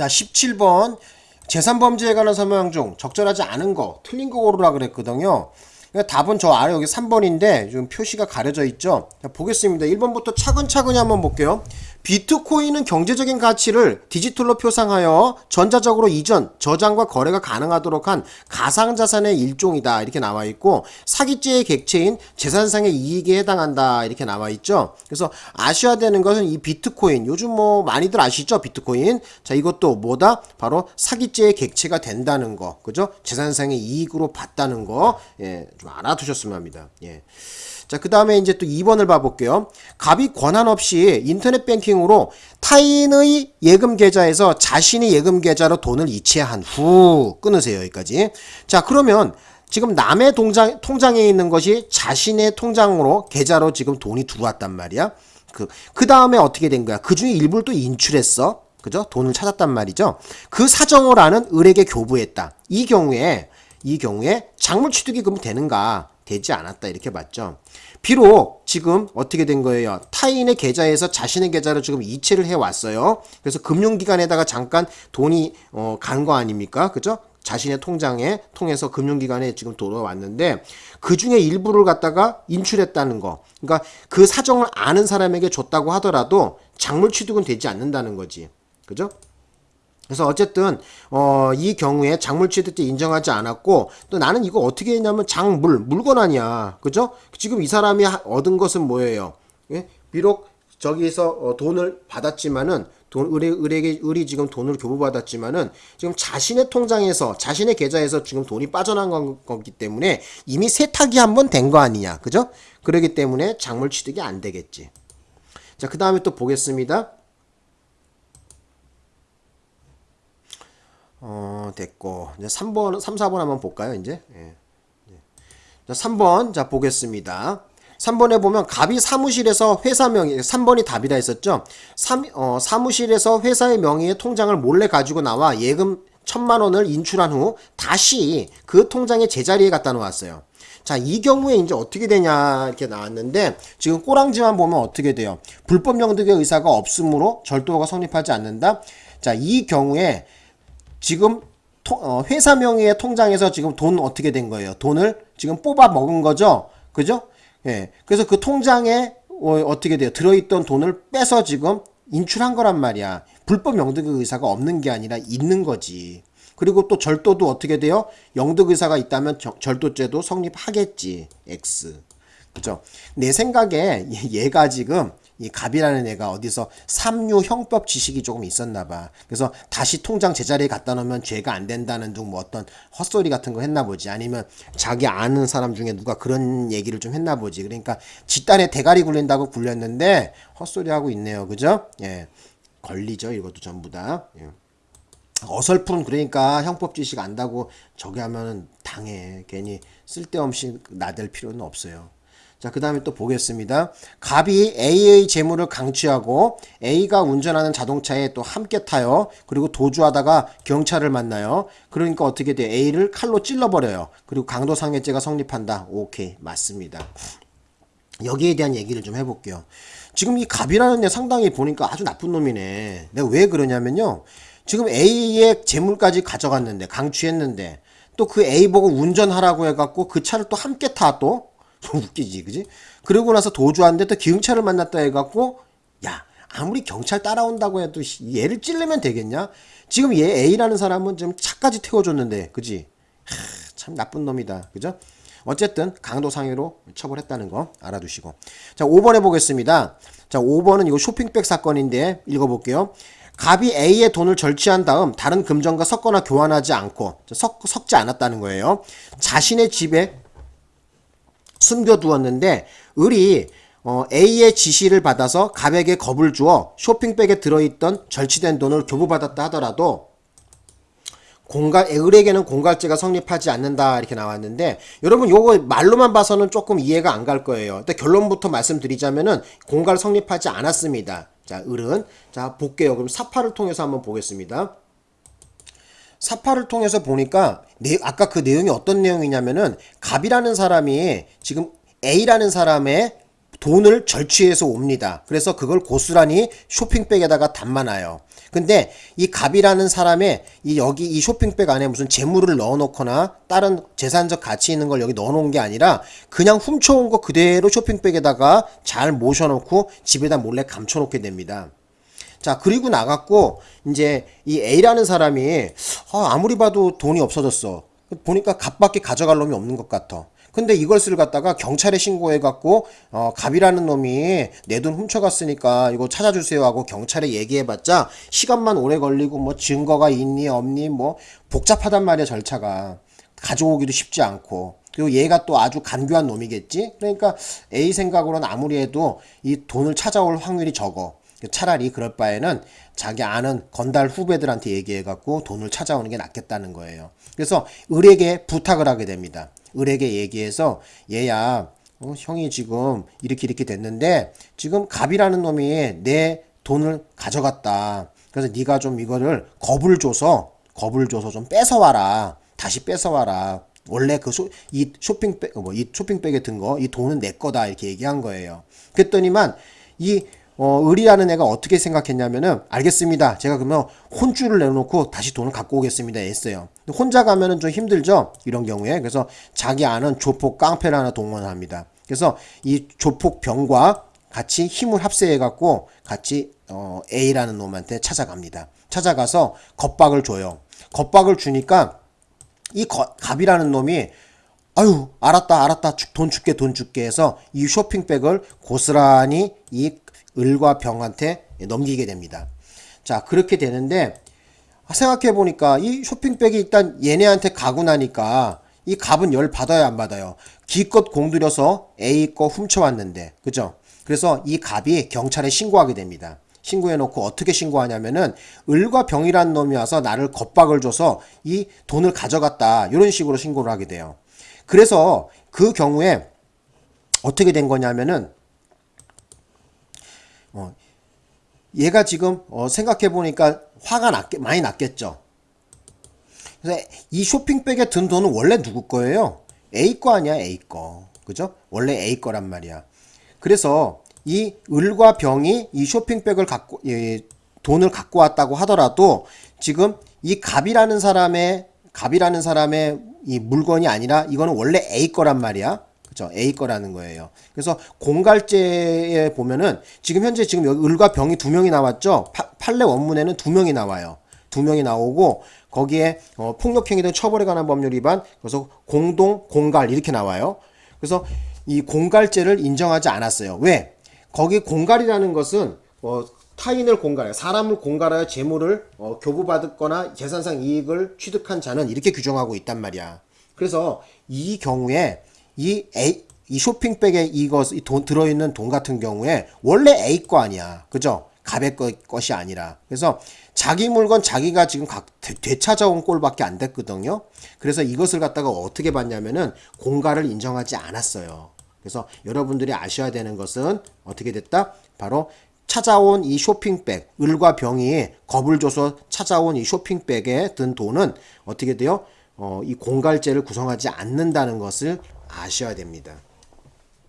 자 17번 재산범죄에 관한 설명 중 적절하지 않은 거 틀린 거 고르라 그랬거든요. 그러니까 답은 저 아래 여기 3번인데 지금 표시가 가려져 있죠? 자, 보겠습니다. 1번부터 차근차근히 한번 볼게요 비트코인은 경제적인 가치를 디지털로 표상하여 전자적으로 이전, 저장과 거래가 가능하도록 한 가상자산의 일종이다. 이렇게 나와 있고 사기죄의 객체인 재산상의 이익에 해당한다. 이렇게 나와 있죠. 그래서 아셔야 되는 것은 이 비트코인. 요즘 뭐 많이들 아시죠? 비트코인. 자, 이것도 뭐다? 바로 사기죄의 객체가 된다는 거. 그죠? 재산상의 이익으로 봤다는 거. 예, 좀 알아두셨으면 합니다. 예. 자, 그 다음에 이제 또 2번을 봐볼게요. 갑이 권한 없이 인터넷 뱅킹으로 타인의 예금 계좌에서 자신의 예금 계좌로 돈을 이체한 후 끊으세요. 여기까지. 자, 그러면 지금 남의 통장, 통장에 있는 것이 자신의 통장으로 계좌로 지금 돈이 들어왔단 말이야. 그, 그 다음에 어떻게 된 거야? 그 중에 일부를 또 인출했어. 그죠? 돈을 찾았단 말이죠. 그 사정을 아는 을에게 교부했다. 이 경우에, 이 경우에 작물 취득이 그럼 되는가? 되지 않았다 이렇게 봤죠. 비록 지금 어떻게 된 거예요? 타인의 계좌에서 자신의 계좌를 지금 이체를 해 왔어요. 그래서 금융기관에다가 잠깐 돈이 어, 간 거 아닙니까? 그죠? 자신의 통장에 통해서 금융기관에 지금 돌아왔는데 그 중에 일부를 갖다가 인출했다는 거. 그러니까 그 사정을 아는 사람에게 줬다고 하더라도 작물 취득은 되지 않는다는 거지. 그죠? 그래서 어쨌든 어, 이 경우에 작물 취득때 인정하지 않았고 또 나는 이거 어떻게 했냐면 작물 물건 아니야. 그죠? 지금 이 사람이 얻은 것은 뭐예요? 예? 비록 저기서 어, 돈을 받았지만은 돈 을에, 을에게 을이 지금 돈을 교부받았지만은 지금 자신의 통장에서 자신의 계좌에서 지금 돈이 빠져난 거, 거기 때문에 이미 세탁이 한 번 된 거 아니냐. 그죠? 그러기 때문에 작물 취득이 안 되겠지. 자 그 다음에 또 보겠습니다 어, 됐고. 이제 3번, 3, 4번 한번 볼까요, 이제? 예. 자, 3번, 자, 보겠습니다. 3번에 보면 갑이 사무실에서 회사 명의 3번이 답이라 했었죠. 3, 어, 사무실에서 회사의 명의의 통장을 몰래 가지고 나와 예금 천만 원을 인출한 후 다시 그 통장의 제자리에 갖다 놓았어요. 자, 이 경우에 이제 어떻게 되냐 이렇게 나왔는데 지금 꼬랑지만 보면 어떻게 돼요? 불법 영득의 의사가 없으므로 절도가 성립하지 않는다. 자, 이 경우에 지금 어, 회사 명의의 통장에서 지금 돈 어떻게 된 거예요? 돈을 지금 뽑아 먹은 거죠? 그죠? 예. 그래서 그 통장에 어, 떻게 돼요? 들어있던 돈을 빼서 지금 인출한 거란 말이야. 불법 영득 의사가 없는 게 아니라 있는 거지. 그리고 또 절도도 어떻게 돼요? 영득 의사가 있다면 절도죄도 성립하겠지. X. 그죠? 내 생각에 얘가 지금 이 갑이라는 애가 어디서 삼류 형법 지식이 조금 있었나 봐. 그래서 다시 통장 제자리에 갖다 놓으면 죄가 안 된다는 둥 뭐 어떤 헛소리 같은 거 했나 보지. 아니면 자기 아는 사람 중에 누가 그런 얘기를 좀 했나 보지. 그러니까 집단에 대가리 굴린다고 굴렸는데 헛소리 하고 있네요. 그죠? 예. 걸리죠. 이것도 전부 다. 예. 어설픈 그러니까 형법 지식 안다고 저기 하면은 당해. 괜히 쓸데없이 나댈 필요는 없어요. 자, 그 다음에 또 보겠습니다. 갑이 A의 재물을 강취하고 A가 운전하는 자동차에 또 함께 타요. 그리고 도주하다가 경찰을 만나요. 그러니까 어떻게 돼? A를 칼로 찔러버려요. 그리고 강도상해죄가 성립한다. 오케이. 맞습니다. 여기에 대한 얘기를 좀 해볼게요. 지금 이 갑이라는 애 상당히 보니까 아주 나쁜 놈이네. 내가 왜 그러냐면요. 지금 A의 재물까지 가져갔는데, 강취했는데, 또 그 A 보고 운전하라고 해갖고 그 차를 또 함께 타, 또. 웃기지, 그지? 그러고 나서 도주하는데 또 기흥차를 만났다 해갖고, 야, 아무리 경찰 따라온다고 해도 얘를 찔르면 되겠냐? 지금 얘 A라는 사람은 지금 차까지 태워줬는데, 그지? 하, 참 나쁜 놈이다, 그죠? 어쨌든 강도 상해로 처벌했다는 거 알아두시고. 자, 5번 해보겠습니다. 자, 5번은 이거 쇼핑백 사건인데 읽어볼게요. 갑이 A의 돈을 절취한 다음 다른 금전과 섞거나 교환하지 않고 섞, 섞지 않았다는 거예요. 자신의 집에 숨겨두었는데 을이 어, A의 지시를 받아서 갑에게 겁을 주어 쇼핑백에 들어있던 절취된 돈을 교부받았다 하더라도 공갈 을에게는 공갈죄가 성립하지 않는다 이렇게 나왔는데 여러분 요거 말로만 봐서는 조금 이해가 안 갈 거예요. 근데 결론부터 말씀드리자면은 공갈 성립하지 않았습니다. 자 을은 자 볼게요. 그럼 사파를 통해서 한번 보겠습니다. 사파를 통해서 보니까 내, 아까 그 내용이 어떤 내용이냐면은 갑이라는 사람이 지금 A라는 사람의 돈을 절취해서 옵니다. 그래서 그걸 고스란히 쇼핑백에다가 담아놔요. 근데 이 갑이라는 사람의 이 여기 이 쇼핑백 안에 무슨 재물을 넣어놓거나 다른 재산적 가치 있는 걸 여기 넣어놓은 게 아니라 그냥 훔쳐온 거 그대로 쇼핑백에다가 잘 모셔놓고 집에다 몰래 감춰놓게 됩니다. 자, 그리고 나갔고, 이제 이 A라는 사람이, 아, 아무리 봐도 돈이 없어졌어. 보니까 갑밖에 가져갈 놈이 없는 것 같아. 근데 이것을 갖다가 경찰에 신고해갖고, 어, 갑이라는 놈이 내 돈 훔쳐갔으니까 이거 찾아주세요 하고 경찰에 얘기해봤자 시간만 오래 걸리고 뭐 증거가 있니 없니 뭐 복잡하단 말이야 절차가. 가져오기도 쉽지 않고. 그리고 얘가 또 아주 간교한 놈이겠지? 그러니까 A 생각으로는 아무리 해도 이 돈을 찾아올 확률이 적어. 차라리 그럴 바에는 자기 아는 건달 후배들한테 얘기해갖고 돈을 찾아오는 게 낫겠다는 거예요. 그래서 을에게 부탁을 하게 됩니다. 을에게 얘기해서 얘야, 어, 형이 지금 이렇게 이렇게 됐는데 지금 갑이라는 놈이 내 돈을 가져갔다. 그래서 네가 좀 이거를 겁을 줘서 겁을 줘서 좀 뺏어와라. 다시 뺏어와라. 원래 그 이 쇼핑백 뭐 이 쇼핑백에 든 거 이 돈은 내 거다 이렇게 얘기한 거예요. 그랬더니만 이 어, 을이라는 애가 어떻게 생각했냐면은 알겠습니다. 제가 그러면 혼줄을 내놓고 다시 돈을 갖고 오겠습니다. 했어요. 혼자 가면은 좀 힘들죠. 이런 경우에 그래서 자기 아는 조폭 깡패를 하나 동원합니다. 그래서 이 조폭 병과 같이 힘을 합세해 갖고 같이 어, A라는 놈한테 찾아갑니다. 찾아가서 겁박을 줘요. 겁박을 주니까 이 거, 갑이라는 놈이 아유 알았다 알았다 돈 줄게 돈 줄게 해서 이 쇼핑백을 고스란히 이 을과 병한테 넘기게 됩니다. 자, 그렇게 되는데 생각해 보니까 이 쇼핑백이 일단 얘네한테 가고 나니까 이 값은 열 받아야 안 받아요. 기껏 공들여서 A 거 훔쳐왔는데, 그죠? 그래서 이 값이 경찰에 신고하게 됩니다. 신고해놓고 어떻게 신고하냐면은 을과 병이란 놈이 와서 나를 겁박을 줘서 이 돈을 가져갔다 이런 식으로 신고를 하게 돼요. 그래서 그 경우에 어떻게 된 거냐면은 어, 얘가 지금 어, 생각해 보니까 화가 났 많이 났겠죠. 그래서 이 쇼핑백에 든 돈은 원래 누구 거예요? A 거 아니야 A 거 그죠? 원래 A 거란 말이야. 그래서 이 을과 병이 이 쇼핑백을 갖고 예, 돈을 갖고 왔다고 하더라도 지금 이 갑이라는 사람의 갑이라는 사람의 이 물건이 아니라 이거는 원래 A 거란 말이야. 그죠? A 거라는 거예요. 그래서 공갈제에 보면은 지금 현재 지금 여기 을과 병이 두 명이 나왔죠? 파, 판례 원문에는 두 명이 나와요. 두 명이 나오고 거기에 어, 폭력행위 등 처벌에 관한 법률 위반 그래서 공동 공갈 이렇게 나와요. 그래서 이 공갈죄를 인정하지 않았어요. 왜? 거기 공갈이라는 것은 어, 타인을 공갈하여 사람을 공갈하여 재물을 어, 교부받거나 재산상 이익을 취득한 자는 이렇게 규정하고 있단 말이야. 그래서 이 경우에 이 A 이 쇼핑백에 이것 이 돈 들어있는 돈 같은 경우에 원래 A 거 아니야, 그죠? 갑의 거, 것이 아니라 그래서 자기 물건 자기가 지금 각 되 찾아온 꼴밖에 안 됐거든요. 그래서 이것을 갖다가 어떻게 봤냐면은 공가를 인정하지 않았어요. 그래서 여러분들이 아셔야 되는 것은 어떻게 됐다? 바로 찾아온 이 쇼핑백, 을과 병이 겁을 줘서 찾아온 이 쇼핑백에 든 돈은 어떻게 돼요? 어, 이 공갈죄를 구성하지 않는다는 것을 아셔야 됩니다.